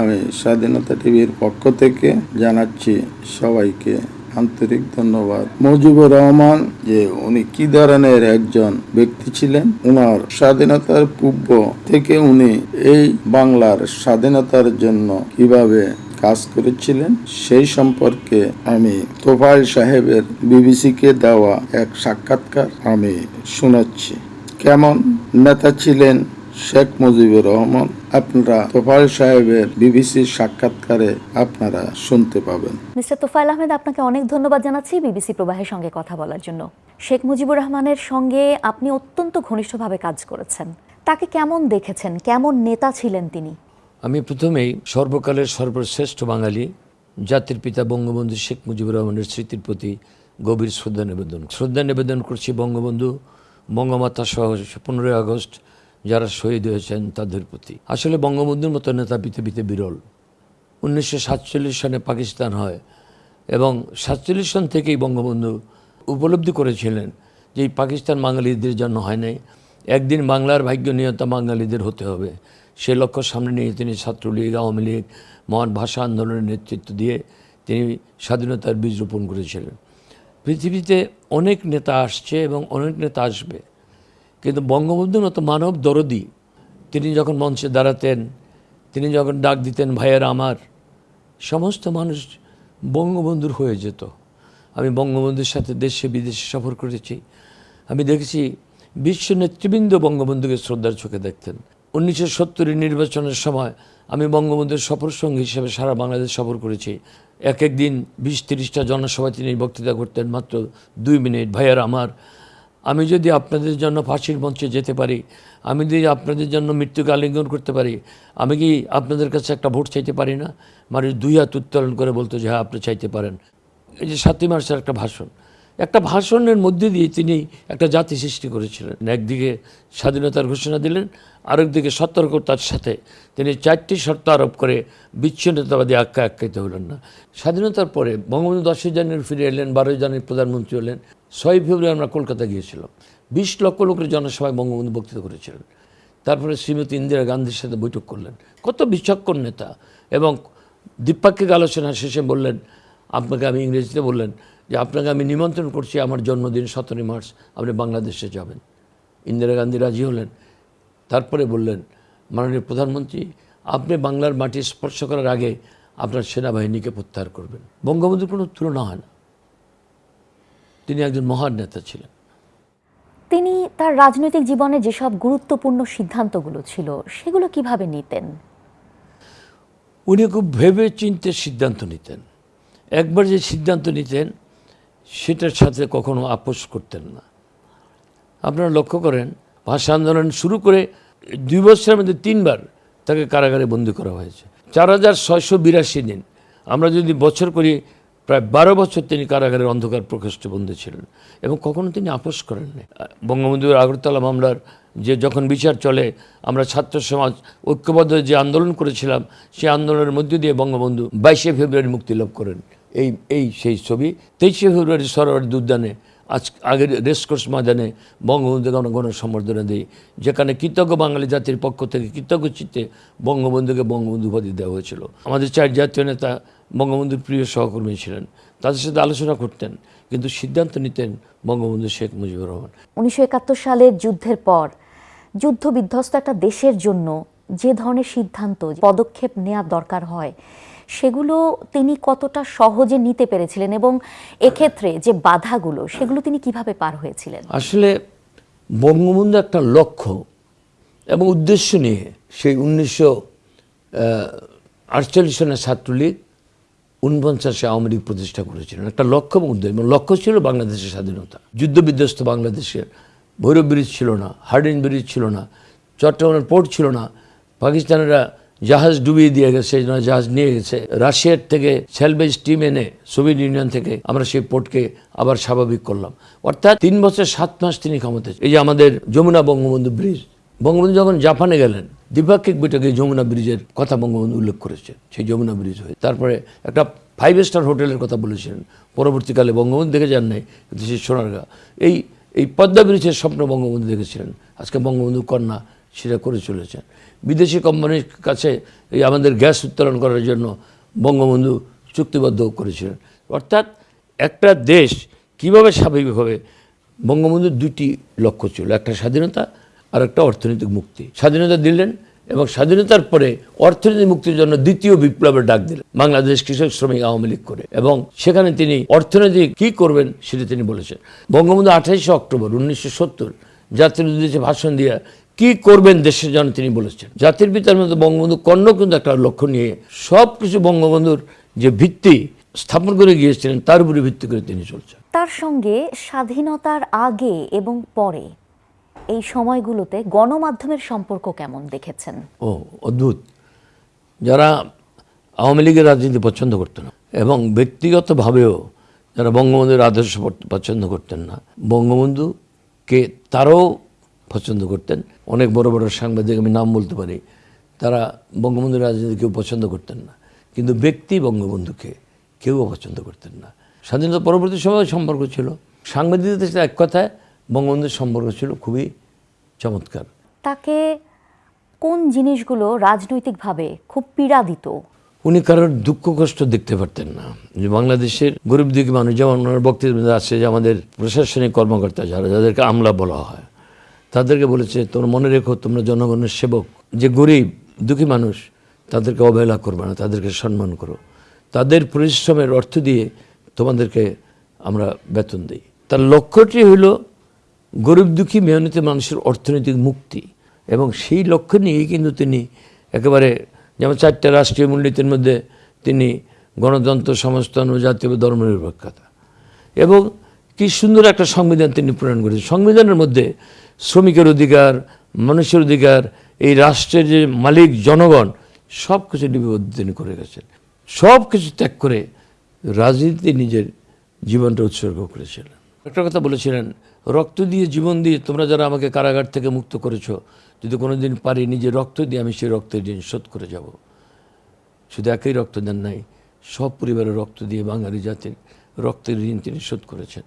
আমি স্বাধীনতা টিভির পক্ষ থেকে জানাচ্ছি সবাইকে আন্তরিক ধন্যবাদ। মুজিবুর রহমান, যে উনি কি ধরনের একজন ব্যক্তি ছিলেন, উনার স্বাধীনতার পূর্ব থেকে উনি এই বাংলার স্বাধীনতার জন্য কীভাবে কাজ করেছিলেন, সেই সম্পর্কে আমি তোফাইল সাহেবের বিবিসিকে দেওয়া এক সাক্ষাৎকার আমি শোনাচ্ছি কেমন নেতা ছিলেন শেখ মুজিবুর রহমান আপনারা তোফাইল সাহেবের বিবিসির সাক্ষাৎকারে আপনারা শুনতে পাবেন। মিস্টার তোফায়েল আহমেদ আপনাকে অনেক ধন্যবাদ জানাচ্ছি বিবিসি প্রবাহের সঙ্গে কথা বলার জন্য। শেখ মুজিবুর রহমানের সঙ্গে আপনি অত্যন্ত ঘনিষ্ঠভাবে কাজ করেছেন। তাকে কেমন দেখেছেন? কেমন নেতা ছিলেন তিনি? আমি প্রথমেই সর্বকালের সর্বশ্রেষ্ঠ বাঙালি জাতির পিতা বঙ্গবন্ধু শেখ মুজিবুর রহমানের স্মৃতির প্রতি গভীর শ্রদ্ধা নিবেদন শ্রদ্ধা নিবেদন করছি বঙ্গবন্ধু বঙ্গমাতা সহ পনেরোই আগস্ট যারা শহীদ হয়েছেন তাদের প্রতি। আসলে বঙ্গবন্ধুর মতো নেতা পৃথিবীতে বিরল। উনিশশো সনে পাকিস্তান হয় এবং সাতচল্লিশ সন থেকেই বঙ্গবন্ধু উপলব্ধি করেছিলেন যে পাকিস্তান বাঙালিদের জন্য হয় নাই। একদিন বাংলার ভাগ্য নিয়তা বাঙালিদের হতে হবে। সে লক্ষ্য সামনে নিয়ে তিনি ছাত্রলীগ, আওয়ামী লীগ, মহান ভাষা আন্দোলনের নেতৃত্ব দিয়ে তিনি স্বাধীনতার বীজ রোপণ করেছিলেন। পৃথিবীতে অনেক নেতা আসছে এবং অনেক নেতা আসবে। কিন্তু বঙ্গবন্ধুর মতো মানব দরদি, তিনি যখন মঞ্চে দাঁড়াতেন, তিনি যখন ডাক দিতেন, ভাইয়ের আমার, সমস্ত মানুষ বঙ্গবন্ধুর হয়ে যেত। আমি বঙ্গবন্ধুর সাথে দেশে, বিদেশে সফর করেছি। আমি দেখেছি বিশ্ব নেতৃবৃন্দ বঙ্গবন্ধুকে শ্রদ্ধার চোখে দেখতেন। উনিশশো সত্তরের নির্বাচনের সময় আমি বঙ্গবন্ধুর সফর সঙ্গী হিসেবে সারা বাংলাদেশ সফর করেছি। এক এক দিন বিশ তিরিশটা জনসভায় তিনি বক্তৃতা করতেন মাত্র দুই মিনিট, ভাইয়ার আমার আমি যদি আপনাদের জন্য ফাঁসির মঞ্চে যেতে পারি, আমি যদি আপনাদের জন্য মৃত্যুকে আলিঙ্গন করতে পারি, আমি কি আপনাদের কাছে একটা ভোট চাইতে পারি না? মানে দুই হাত উত্তোলন করে বলতো যে হ্যাঁ আপনি চাইতে পারেন। এই যে সাতই মার্চের একটা ভাষণ, একটা ভাষণের মধ্যে দিয়ে তিনি একটা জাতি সৃষ্টি করেছিলেন। একদিকে স্বাধীনতার ঘোষণা দিলেন, আরেকদিকে সতর্কতার সাথে তিনি চারটি শর্ত আরোপ করে বিচ্ছিন্নতাবাদী আখ্যা আখ্যায়িত হলেন না। স্বাধীনতার পরে বঙ্গবন্ধু দশই জানুয়ারি ফিরে এলেন, বারোই জানুয়ারি প্রধানমন্ত্রী হলেন। ছয় ফেব্রুয়ারি আমরা কলকাতা গিয়েছিলাম। বিশ লক্ষ লোকের জনসভায় বঙ্গবন্ধু বক্তৃতা করেছিলেন। তারপরে শ্রীমতী ইন্দিরা গান্ধীর সাথে বৈঠক করলেন। কত বিচক্ষণ নেতা এবং দ্বিপাক্ষিক আলোচনা শেষে বললেন, আপনাকে আমি ইংরেজিতে বললেন যে, আপনাকে আমি নিমন্ত্রণ করছি আমার জন্মদিন সতেরোই মার্চ, আপনি বাংলাদেশে যাবেন। ইন্দিরা গান্ধী রাজি হলেন। তারপরে বললেন, মাননীয় প্রধানমন্ত্রী, আপনি বাংলার মাটি স্পর্শ করার আগে আপনার সেনাবাহিনীকে প্রত্যাহার করবেন। বঙ্গবন্ধুর কোনো তুলনা হয় না। তিনি একজন মহান নেতা ছিলেন। তিনি তার রাজনৈতিক জীবনে যেসব গুরুত্বপূর্ণ সিদ্ধান্তগুলো ছিল সেগুলো কীভাবে নিতেন? উনি খুব ভেবে চিনতে সিদ্ধান্ত নিতেন। একবার যে সিদ্ধান্ত নিতেন সেটার সাথে কখনো আপোষ করতেন না। আপনারা লক্ষ্য করেন ভাষা আন্দোলন শুরু করে দুই বছরের মধ্যে তিনবার তাকে কারাগারে বন্দী করা হয়েছে। চার হাজার ছয়শো বিরাশি দিন। আমরা যদি বছর করি প্রায় বারো বছর তিনি কারাগারের অন্ধকার প্রকোষ্ঠে বন্দী ছিলেন এবং কখনো তিনি আপোষ করেননি। বঙ্গবন্ধুর আগরতলা মামলার যে যখন বিচার চলে, আমরা ছাত্র সমাজ ঐক্যবদ্ধ যে আন্দোলন করেছিলাম সেই আন্দোলনের মধ্য দিয়ে বঙ্গবন্ধু বাইশে ফেব্রুয়ারি মুক্তি লাভ করেন। এই এই সেই ছবি। তেইশে ফেব্রুয়ারি সরোয়ারের উদ্যানে আজ আগের রেসকোর্স ময়দানে বঙ্গবন্ধুকে আমরা গণসম্বর্ধনা দিই, যেখানে কৃতজ্ঞ বাঙালি জাতির পক্ষ থেকে কৃতজ্ঞ চিত্তে বঙ্গবন্ধুকে বঙ্গবন্ধু উপাধি দেওয়া হয়েছিল। আমাদের চার জাতীয় নেতা বঙ্গবন্ধুর প্রিয় সহকর্মী ছিলেন। তাদের সাথে আলোচনা করতেন কিন্তু সিদ্ধান্ত নিতেন বঙ্গবন্ধু শেখ মুজিবুর রহমান। উনিশশো একাত্তর সালের যুদ্ধের পর যুদ্ধ বিধ্বস্ত একটা দেশের জন্য যে ধরনের সিদ্ধান্ত পদক্ষেপ নেওয়া দরকার হয় সেগুলো তিনি কতটা সহজে নিতে পেরেছিলেন এবং এক্ষেত্রে যে বাধাগুলো সেগুলো তিনি কীভাবে পার হয়েছিলেন? আসলে বঙ্গবন্ধু একটা লক্ষ্য এবং উদ্দেশ্য নিয়ে সেই উনিশশো আটচল্লিশ সনের ছাত্রলীগ উনপঞ্চাশে আওয়ামী লীগ প্রতিষ্ঠা করেছিলেন। একটা লক্ষ্য উদ্দেশ্য এবং লক্ষ্য ছিল বাংলাদেশের স্বাধীনতা। যুদ্ধবিধ্বস্ত বাংলাদেশের। ভৈরব ব্রিজ ছিল না, হার্ডিন ব্রিজ ছিল না, চট্টগ্রামের পোর্ট ছিল না। পাকিস্তানেরা জাহাজ ডুবিয়ে দিয়ে গেছে জাহাজ নিয়ে গেছে। রাশিয়ার থেকে সেলভেজ টিম এনে সোভিয়েত ইউনিয়ন থেকে আমরা সেই পোর্টকে আবার স্বাভাবিক করলাম। অর্থাৎ তিন বছর, সাত মাস তিনি ক্ষমতা এই যে আমাদের যমুনা বঙ্গবন্ধু ব্রিজ বঙ্গবন্ধু যখন জাপানে গেলেন, দ্বিপাক্ষিক বৈঠকে যমুনা ব্রিজের কথা বঙ্গবন্ধু উল্লেখ করেছেন, সেই যমুনা ব্রিজ হয়ে। তারপরে একটা ফাইভ স্টার হোটেলের কথা বলেছিলেন পরবর্তীকালে বঙ্গবন্ধু দেখে যান নাই, কিন্তু সেই সোনারগা। এই এই পদ্মা ব্রিজের স্বপ্ন বঙ্গবন্ধু দেখেছিলেন, আজকে বঙ্গবন্ধু কন্যা সেটা করে চলেছেন। বিদেশি কোম্পানির কাছে এই আমাদের গ্যাস উত্তোলন করার জন্য বঙ্গবন্ধু চুক্তিবদ্ধ করেছিলেন। অর্থাৎ একটা দেশ কীভাবে স্বাভাবিক হবে বঙ্গবন্ধুর দুটি লক্ষ্য ছিল, একটা স্বাধীনতা আর একটা অর্থনৈতিক মুক্তি। স্বাধীনতা দিলেন এবং স্বাধীনতার পরে অর্থনৈতিক মুক্তির জন্য দ্বিতীয় বিপ্লবের ডাক দিলেন বাংলাদেশ কৃষক শ্রমিক আওয়ামী লীগ করে। এবং সেখানে তিনি অর্থনৈতিক কি করবেন সেটা তিনি বলেছেন। বঙ্গবন্ধু আঠাইশে অক্টোবর উনিশশো সত্তর জাতির উদ্দেশ্যে ভাষণ দিয়ে কি করবেন দেশের জন্য তিনি বলেছেন। জাতির পিতার মধ্যে বঙ্গবন্ধু কর্ণ কিন্তু একটা লক্ষ্য নিয়ে সব কিছু বঙ্গবন্ধুর যে ভিত্তি স্থাপন করে গিয়েছিলেন, তার উপরে ভিত্তি করে তিনি চলছেন। তার সঙ্গে স্বাধীনতার আগে এবং পরে এই সময়গুলোতে গণমাধ্যমের সম্পর্ক কেমন দেখেছেন? ও, অদ্ভুত। যারা আওয়ামী লীগের রাজনীতি পছন্দ করতেন না এবং ব্যক্তিগতভাবেও যারা বঙ্গবন্ধুর আদর্শ পছন্দ করতেন না বঙ্গবন্ধুকে তারাও পছন্দ করতেন। অনেক বড় বড় সাংবাদিক আমি নাম বলতে পারি, তারা বঙ্গবন্ধুর রাজনীতি কেউ পছন্দ করতেন না, কিন্তু ব্যক্তি বঙ্গবন্ধুকে কেউ পছন্দ করতেন না। স্বাধীনতা পরবর্তী সময় সম্পর্ক ছিল। সাংবাদিকদের এক কথায় বঙ্গবন্ধুর সম্পর্ক ছিল খুবই চমৎকার। তাকে কোন জিনিসগুলো রাজনৈতিকভাবে খুব পীড়া দিত উনি কারোর দুঃখ কষ্ট দেখতে পারতেন না। যে বাংলাদেশের গরিব দুঃখী মানুষ যেমন ওনার বক্তব্য আছে যে আমাদের প্রশাসনিক কর্মকর্তা যারা যাদেরকে আমলা বলা হয় তাদেরকে বলেছে তোমরা মনে রেখো তোমরা জনগণের সেবক। যে গরিব দুঃখী মানুষ তাদেরকে অবহেলা করবে না তাদেরকে সম্মান করো। তাদের পরিশ্রমের অর্থ দিয়ে তোমাদেরকে আমরা বেতন দিই। তার লক্ষ্যটি হলো গরিব দুঃখী, মেহনতি মানুষের অর্থনৈতিক মুক্তি। এবং সেই লক্ষ্য নিয়েই কিন্তু তিনি একেবারে যেমন চারটা রাষ্ট্রীয় মূলনীতির মধ্যে তিনি গণতন্ত্র সমস্তান ও জাতীয় ধর্মনিরপেক্ষতা। এবং কি সুন্দর একটা সংবিধান তিনি প্রণয়ন করেছেন। সংবিধানের মধ্যে শ্রমিকের অধিকার, মানুষের অধিকার, এই রাষ্ট্রের যে মালিক, জনগণ সব কিছু নিবদ্ধ তিনি করে গেছেন। সব কিছু ত্যাগ করে রাজনীতি নিজের জীবনটা উৎসর্গ করেছিলেন। একটা কথা বলেছিলেন রক্ত দিয়ে জীবন দিয়ে তোমরা যারা আমাকে কারাগার থেকে মুক্ত করেছ, যদি কোনো দিন পারি নিজে রক্ত দিয়ে আমি সেই রক্তের ঋণ শোধ করে যাব। শুধু একই রক্ত দেন নাই, সব পরিবারের রক্ত দিয়ে বাঙালি জাতির রক্তের ঋণ তিনি শোধ করেছেন।